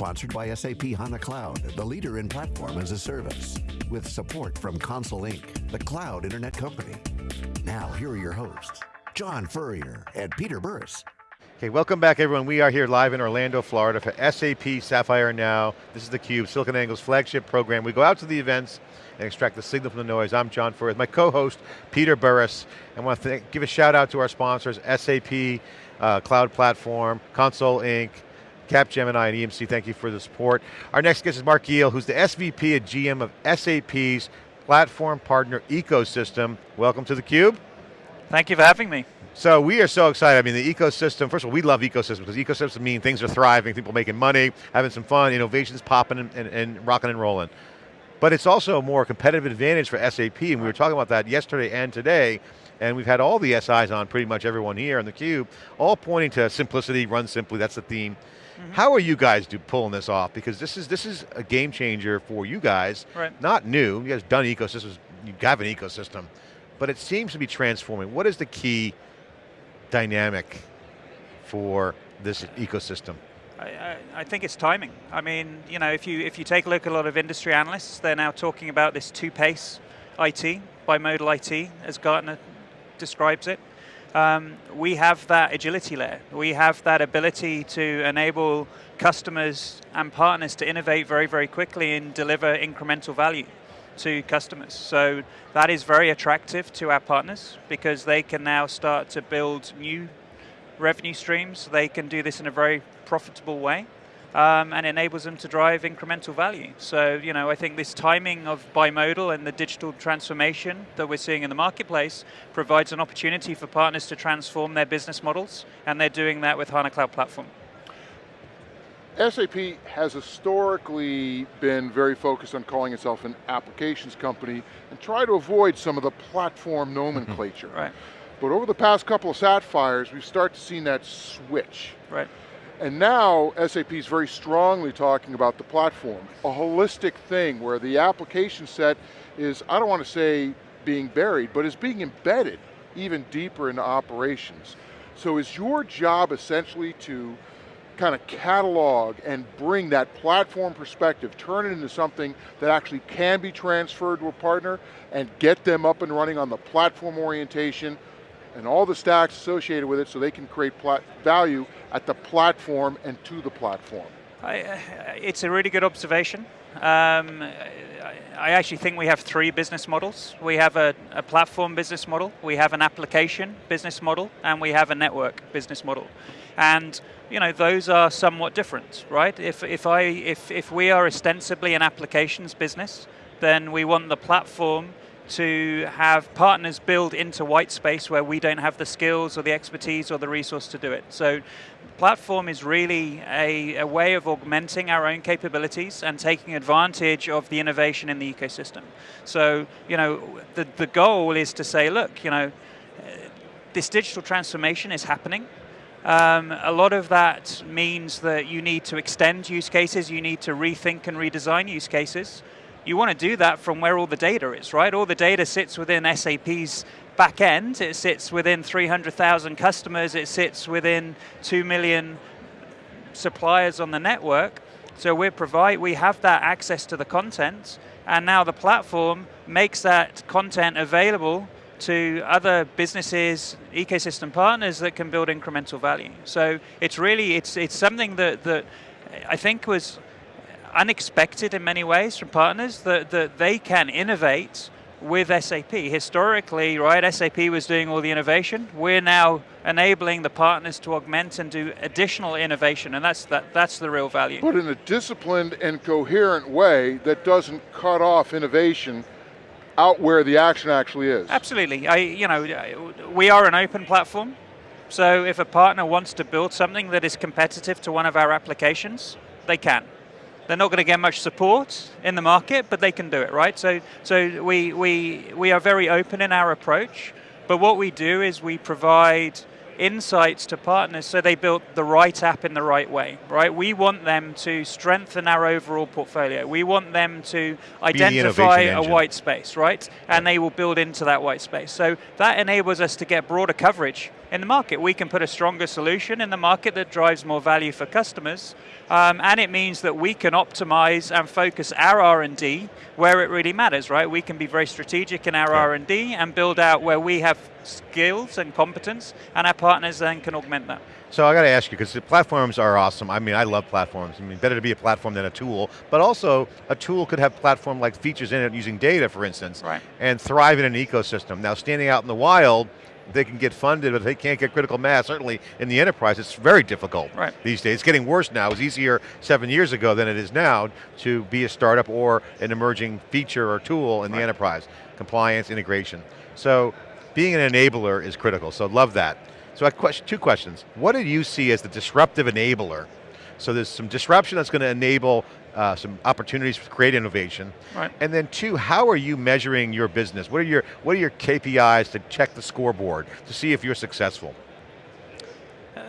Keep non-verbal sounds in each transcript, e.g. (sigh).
Sponsored by SAP HANA Cloud, the leader in platform as a service. With support from Console Inc., the cloud internet company. Now, here are your hosts, John Furrier and Peter Burris. Okay, welcome back everyone. We are here live in Orlando, Florida for SAP Sapphire Now. This is theCUBE, SiliconANGLE's flagship program. We go out to the events and extract the signal from the noise. I'm John Furrier, my co-host, Peter Burris. I want to give a shout out to our sponsors, SAP uh, Cloud Platform, Console Inc., Capgemini and EMC, thank you for the support. Our next guest is Mark Giel, who's the SVP and GM of SAP's Platform Partner Ecosystem. Welcome to theCUBE. Thank you for having me. So we are so excited. I mean, the ecosystem, first of all, we love ecosystems because ecosystems mean things are thriving, people making money, having some fun, innovations popping and, and, and rocking and rolling. But it's also a more competitive advantage for SAP, and we were talking about that yesterday and today, and we've had all the SIs on, pretty much everyone here on theCUBE, all pointing to simplicity, run simply, that's the theme. Mm -hmm. How are you guys do, pulling this off? Because this is this is a game changer for you guys. Right. Not new, you guys done ecosystems, you have an ecosystem, but it seems to be transforming. What is the key dynamic for this ecosystem? I, I, think it's timing. I mean, you know, if you if you take a look at a lot of industry analysts, they're now talking about this two-pace IT, bimodal IT, as Gartner describes it. Um, we have that agility layer. We have that ability to enable customers and partners to innovate very, very quickly and deliver incremental value to customers. So that is very attractive to our partners because they can now start to build new revenue streams. They can do this in a very profitable way. Um, and enables them to drive incremental value. So, you know, I think this timing of bimodal and the digital transformation that we're seeing in the marketplace provides an opportunity for partners to transform their business models, and they're doing that with HANA Cloud Platform. SAP has historically been very focused on calling itself an applications company and try to avoid some of the platform nomenclature. right. But over the past couple of Sapphires, we've started to see that switch. Right. And now SAP is very strongly talking about the platform, a holistic thing where the application set is, I don't want to say being buried, but is being embedded even deeper into operations. So is your job essentially to kind of catalog and bring that platform perspective, turn it into something that actually can be transferred to a partner and get them up and running on the platform orientation and all the stacks associated with it so they can create value at the platform and to the platform. I, uh, it's a really good observation. Um, I actually think we have three business models. We have a, a, platform business model, we have an application business model, and we have a network business model. And you know, those are somewhat different, right? If, if, I, if, if we are ostensibly an applications business, then we want the platform to have partners build into white space where we don't have the skills or the expertise or the resource to do it. So platform is really a, a, way of augmenting our own capabilities and taking advantage of the innovation in the ecosystem. So, you know, the, the goal is to say, look, you know, this digital transformation is happening. Um, a lot of that means that you need to extend use cases, you need to rethink and redesign use cases. You want to do that from where all the data is, right? All the data sits within SAP's back end, it sits within 300,000 customers, it sits within 2 million suppliers on the network. So we provide, we have that access to the content, and now the platform makes that content available to other businesses, ecosystem partners that can build incremental value. So it's really, it's, it's something that, that I think was unexpected in many ways from partners, that, that they can innovate with SAP. Historically, right, SAP was doing all the innovation. We're now enabling the partners to augment and do additional innovation, and that's, that, that's the real value. But in a disciplined and coherent way that doesn't cut off innovation out where the action actually is. Absolutely. I, you know, we are an open platform, so if a partner wants to build something that is competitive to one of our applications, they can. They're not going to get much support in the market, but they can do it, right? So, so we, we, we are very open in our approach, but what we do is we provide insights to partners so they build the right app in the right way, right? We want them to strengthen our overall portfolio. We want them to identify a engine. white space, right? And they will build into that white space. So that enables us to get broader coverage in the market. We can put a stronger solution in the market that drives more value for customers, um, and it means that we can optimize and focus our R&D where it really matters, right? We can be very strategic in our R&D and build out where we have skills and competence, and our partners then can augment that. So I got to ask you, because the platforms are awesome. I mean, I love platforms. I mean, better to be a platform than a tool, but also a tool could have platform-like features in it using data, for instance, right. and thrive in an ecosystem. Now, standing out in the wild, they can get funded, but they can't get critical mass. Certainly in the enterprise, it's very difficult right. these days. It's getting worse now. It was easier seven years ago than it is now to be a startup or an emerging feature or tool in right. the enterprise. Compliance, integration. So being an enabler is critical, so love that. So I question, two questions. What do you see as the disruptive enabler? So there's some disruption that's going to enable uh, some opportunities to create innovation. Right. And then two, how are you measuring your business? What are your, what are your KPIs to check the scoreboard, to see if you're successful? Uh,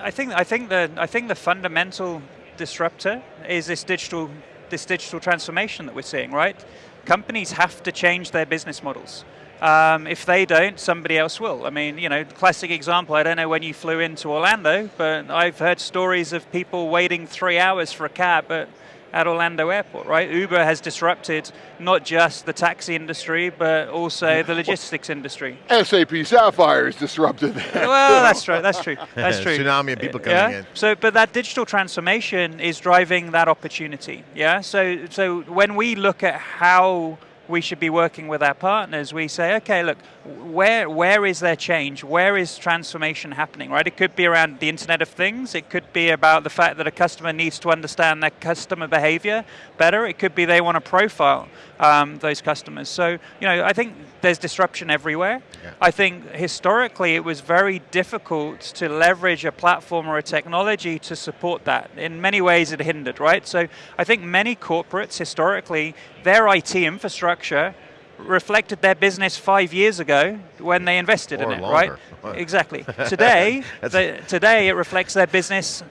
I think, I, think the, I think the fundamental disruptor is this digital, this digital transformation that we're seeing, right? Companies have to change their business models. Um, if they don't, somebody else will. I mean, you know, classic example, I don't know when you flew into Orlando, but I've heard stories of people waiting three hours for a cab at, at Orlando Airport, right? Uber has disrupted not just the taxi industry, but also the logistics industry. SAP Sapphire is disrupted. well, that's true, that's true, (laughs) that's true. Tsunami of people coming yeah? in. So, but that digital transformation is driving that opportunity, yeah? So, so when we look at how we should be working with our partners, we say, okay, look, where, where is there change? Where is transformation happening, right? It could be around the Internet of Things. It could be about the fact that a customer needs to understand their customer behavior better. It could be they want to profile um, those customers. So, you know, I think there's disruption everywhere. Yeah. I think historically it was very difficult to leverage a platform or a technology to support that. In many ways it hindered, right? So I think many corporates historically, their IT infrastructure reflected their business five years ago when they invested or in it, longer. right? (laughs) exactly. Today, (laughs) the, today it reflects their business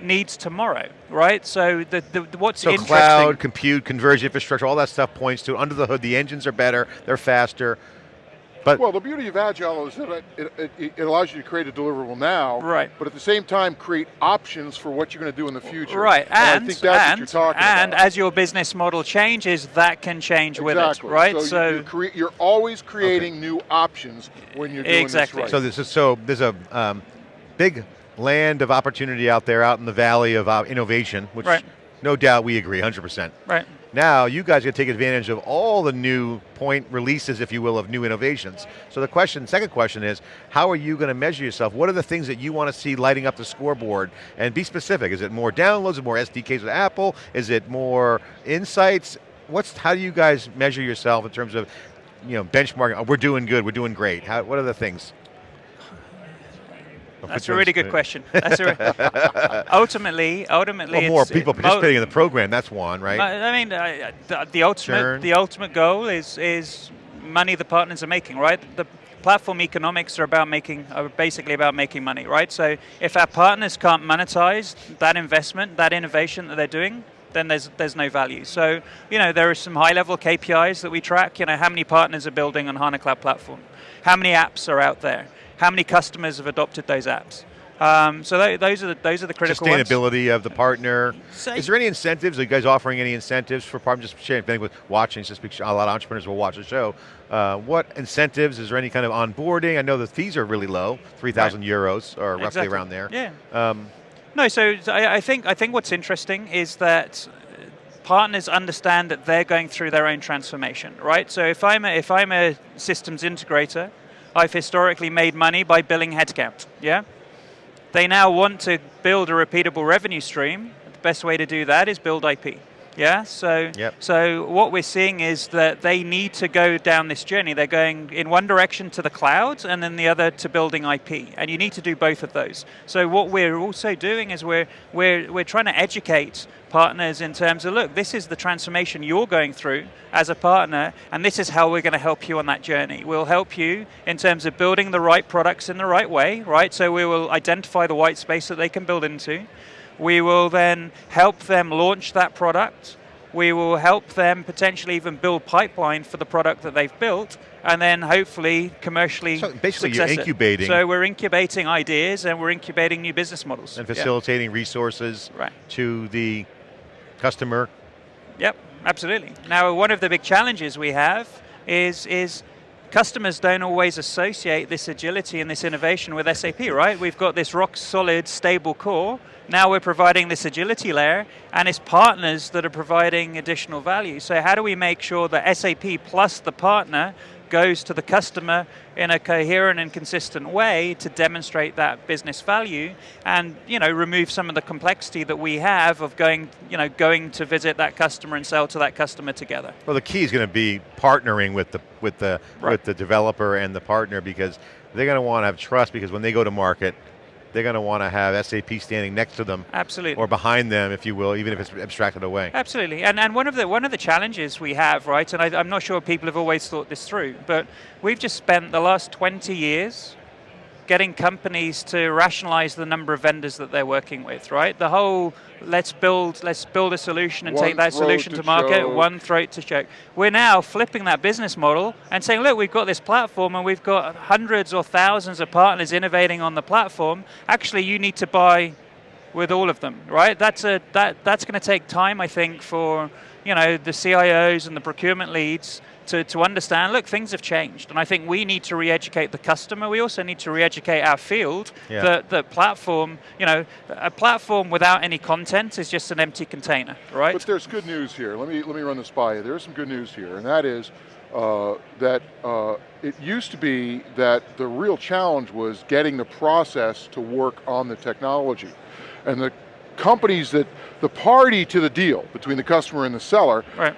needs tomorrow, right? So the, the what's so interesting. cloud, compute, converged infrastructure, all that stuff points to under the hood. The engines are better, they're faster. But well, the beauty of Agile is that it, it, it, allows you to create a deliverable now, right. but at the same time create options for what you're going to do in the future. Right, and, and, I think that's and, what you're talking and about. as your business model changes, that can change exactly. with it, right? So, so you're, crea- you're, always creating okay. new options when you're doing exactly. this right. So, this is, so there's a um, big land of opportunity out there, out in the valley of uh, innovation, which right. no doubt we agree, 100%. Right. Now, you guys to take advantage of all the new point releases, if you will, of new innovations. So the question, second question is, how are you going to measure yourself? What are the things that you want to see lighting up the scoreboard? And be specific, is it more downloads, is more SDKs with Apple? Is it more insights? What's, how do you guys measure yourself in terms of you know, benchmarking, oh, we're doing good, we're doing great. How, what are the things? That's a really good question. A, ultimately, ultimately, well, more people participating in the program. That's one, right? I mean, uh, the, the, ultimate, Churn. the ultimate goal is is money the partners are making, right? The platform economics are about making, are basically about making money, right? So if our partners can't monetize that investment, that innovation that they're doing, then there's there's no value. So you know there are some high level KPIs that we track. You know how many partners are building on HANA Cloud Platform, how many apps are out there how many customers have adopted those apps. Um, so th those are the, those are the critical sustainability ones. of the partner. Say, Is there any incentives? Are you guys offering any incentives for partners? Just sharing with watching. Just a lot of entrepreneurs will watch the show. Uh, what incentives? Is there any kind of onboarding? I know the fees are really low, three thousand right. euros or roughly exactly. around there. Yeah. Um, no, so I, I think I think what's interesting is that partners understand that they're going through their own transformation, right? So if I'm a, if I'm a systems integrator I've historically made money by billing headcount, yeah? They now want to build a repeatable revenue stream. The best way to do that is build IP. Yeah, so yep. so what we're seeing is that they need to go down this journey. They're going in one direction to the cloud and then the other to building IP. And you need to do both of those. So what we're also doing is we're we're we're trying to educate partners in terms of, look, this is the transformation you're going through as a partner, and this is how we're going to help you on that journey. We'll help you in terms of building the right products in the right way, right? So we will identify the white space that they can build into. We will then help them launch that product We will help them potentially even build pipeline for the product that they've built, and then hopefully commercially. So basically you're success it. incubating. So we're incubating ideas and we're incubating new business models. and Yeah. facilitating resources Right. to the customer. Yep, absolutely. Now, one of the big challenges we have is is customers don't always associate this agility and this innovation with SAP, right? We've got this rock solid, stable core. Now we're providing this agility layer, and it's partners that are providing additional value. So how do we make sure that SAP plus the partner goes to the customer in a coherent and consistent way to demonstrate that business value and you know remove some of the complexity that we have of going you know going to visit that customer and sell to that customer together Well, the key is going to be partnering with the with the Right. with the developer and the partner because they're going to want to have trust because when they go to market, they're going to want to have SAP standing next to them absolutely or behind them, if you will, even if it's abstracted away. Absolutely, and and one of the one of the challenges we have, right, and I, I'm not sure people have always thought this through, but we've just spent the last 20 years getting companies to rationalize the number of vendors that they're working with, right? The whole let's build let's build a solution and One take that solution to to market, choke. one throat to choke. We're now flipping that business model and saying, look, we've got this platform and we've got hundreds or thousands of partners innovating on the platform. Actually, you need to buy with all of them, right? That's a that that's going to take time, I think, for you know the CIOs and the procurement leads to, to understand. Look, things have changed, and I think we need to re-educate the customer. We also need to re-educate our field Yeah. that that platform, you know, a platform without any content is just an empty container, right? But there's good news here. Let me let me run this by you. There's some good news here, and that is uh, that uh, it used to be that the real challenge was getting the process to work on the technology, and the companies that the party to the deal between the customer and the seller right.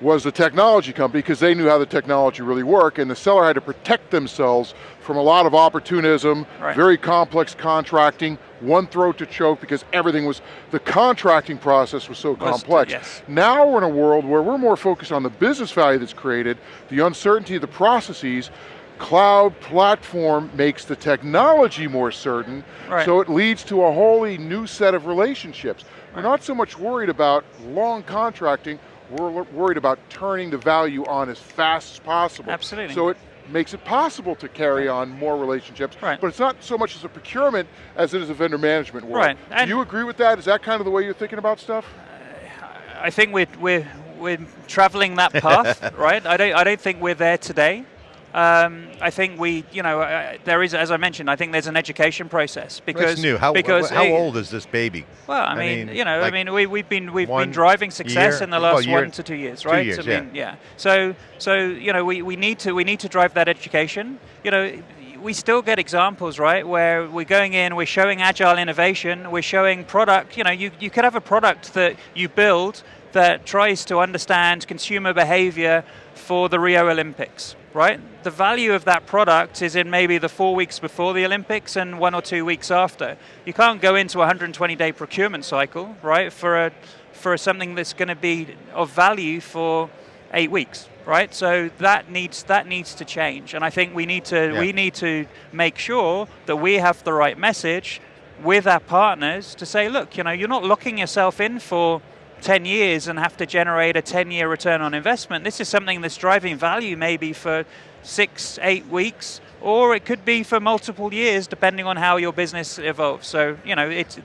was the technology company because they knew how the technology really worked and the seller had to protect themselves from a lot of opportunism, Right. very complex contracting, one throat to choke because everything was, the contracting process was so Was- complex. yes. Now we're in a world where we're more focused on the business value that's created, the uncertainty of the processes, cloud platform makes the technology more certain, Right. so it leads to a wholly new set of relationships. We're not so much worried about long contracting, we're worried about turning the value on as fast as possible. Absolutely. So it makes it possible to carry on more relationships, Right. but it's not so much as a procurement as it is a vendor management world. Right, and- Do you agree with that? Is that kind of the way you're thinking about stuff? I think we're we're we're traveling that path, (laughs) right? I don't I don't think we're there today. Um, I think we, you know, uh, there is, as I mentioned, I think there's an education process because That's new. How, because how old is this baby? Well, I, mean, you know, like I mean, we, we've been we've been driving success year? in the Oh, last year- one to two years, right? two years, I mean, yeah. So so you know, we, we need to we need to drive that education. You know, we still get examples, right, where we're going in, we're showing agile innovation, we're showing product. You know, you you could have a product that you build that tries to understand consumer behavior for the Rio Olympics, right? The value of that product is in maybe the four weeks before the Olympics and one or two weeks after. You can't go into a 120 day procurement cycle, right, for a for something that's going to be of value for eight weeks, right? So that needs that needs to change, and I think we need to Yeah. we need to make sure that we have the right message with our partners to say, look, you know, you're not locking yourself in for 10 years and have to generate a 10 year return on investment. This is something that's driving value maybe for six, eight weeks, or it could be for multiple years depending on how your business evolves. So, you know, it's,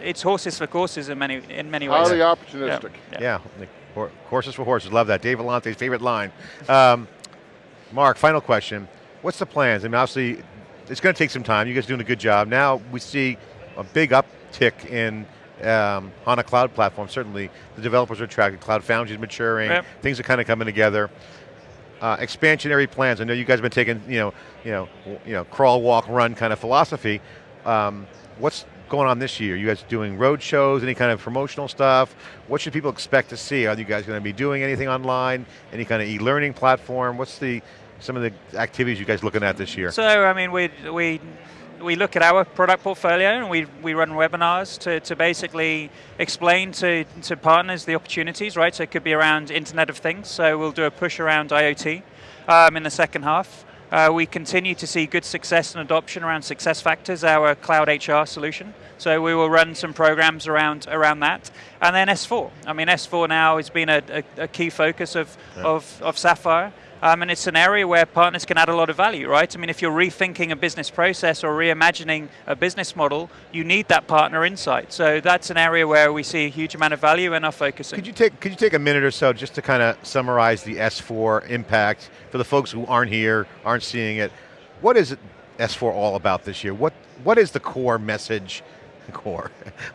it's horses for courses in many, in many ways. Highly opportunistic. Yeah, the hor- horses for horses. Love that. Dave Vellante's favorite line. Um, Mark, final question. What's the plans? I mean, obviously, it's going to take some time. You guys are doing a good job. Now we see a big uptick in um, HANA Cloud Platform. Certainly, the developers are attracted. Cloud Foundry is maturing. Yep. Things are kind of coming together. Uh, expansionary plans. I know you guys have been taking, you know, you know, you know, crawl, walk, run kind of philosophy. Um, what's going on this year? You guys doing road shows? Any kind of promotional stuff? What should people expect to see? Are you guys going to be doing anything online? Any kind of e-learning platform? What's the some of the activities you guys looking at this year? So, I mean, we, we, we look at our product portfolio and we, we run webinars to, to basically explain to, to partners the opportunities, right? So it could be around Internet of Things. So we'll do a push around IoT um, in the second half. Uh, we continue to see good success and adoption around Success Factors, our cloud HR solution. So we will run some programs around around that, and then S4. I mean, S4 now has been a, a, a key focus of, Yeah. of, of Sapphire. Um, and it's an area where partners can add a lot of value, right? I mean, if you're rethinking a business process or reimagining a business model, you need that partner insight. So that's an area where we see a huge amount of value and are focusing. Could you take could you take a minute or so just to kind of summarize the S4 impact for the folks who aren't here, aren't seeing it? What is S4 all about this year? What what is the core message? (laughs) Core.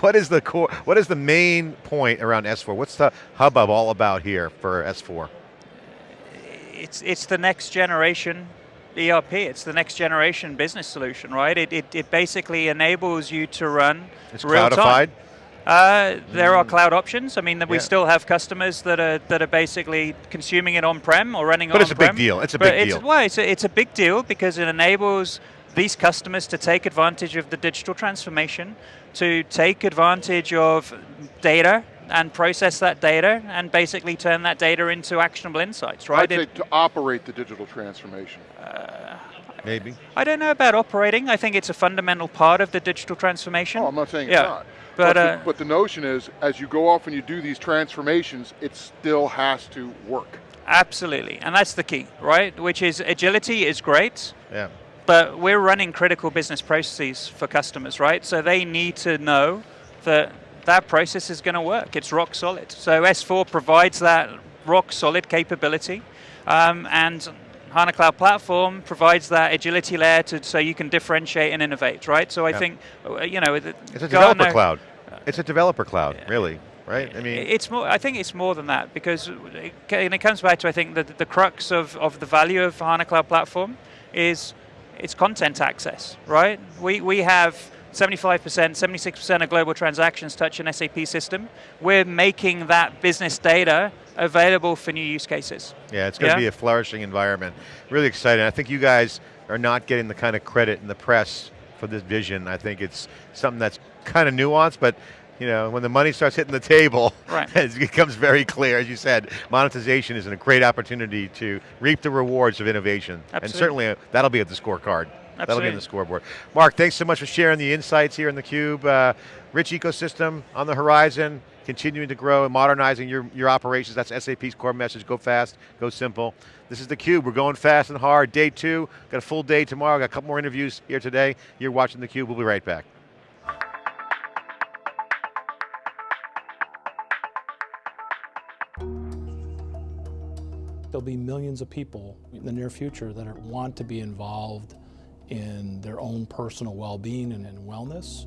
What is the core? What is the main point around S4? What's the hubbub all about here for S4? It's it's the next generation ERP. It's the next generation business solution, right? It, it, it basically enables you to run It's cloudified. Uh, there are cloud options. I mean, that we still have customers that are that are basically consuming it on-prem or running But it it's a big on-prem. deal. It's a But big it's, deal. Well, it's a, it's a big deal because it enables these customers to take advantage of the digital transformation, to take advantage of data and process that data and basically turn that data into actionable insights, right? I'd say to operate the digital transformation. Maybe. I don't know about operating. I think it's a fundamental part of the digital transformation. Oh, I'm not saying Yeah. it's not. But, the, uh, but the notion is, as you go off and you do these transformations, it still has to work. Absolutely, and that's the key, right? Which is agility is great, Yeah. but we're running critical business processes for customers, right? So they need to know that that process is going to work. It's rock solid. So S4 provides that rock solid capability, um, and HANA Cloud Platform provides that agility layer to, so you can differentiate and innovate, right? So I Yeah. think, uh, you know, It's a Gartner- developer cloud. It's a developer cloud, really, right? I mean, it's more. I think it's more than that because, it, and it comes back to I think that the crux of, of the value of HANA Cloud Platform is it's content access, right? We we have 75%, 76% of global transactions touch an SAP system. We're making that business data available for new use cases. Yeah, it's going to be a flourishing environment. Really exciting. I think you guys are not getting the kind of credit in the press for this vision. I think it's something that's kind of nuanced, but you know, when the money starts hitting the table, Right. (laughs) it becomes very clear. As you said, monetization is a great opportunity to reap the rewards of innovation, and certainly uh, that'll be at the scorecard. That'll be in the scoreboard. Mark, thanks so much for sharing the insights here in the Cube. Uh, rich ecosystem on the horizon, continuing to grow and modernizing your, your operations. That's SAP's core message, go fast, go simple. This is the Cube, we're going fast and hard. Day two, got a full day tomorrow, got a couple more interviews here today. You're watching the Cube, we'll be right back. There'll be millions of people in the near future that are, want to be involved in their own personal well-being and in wellness.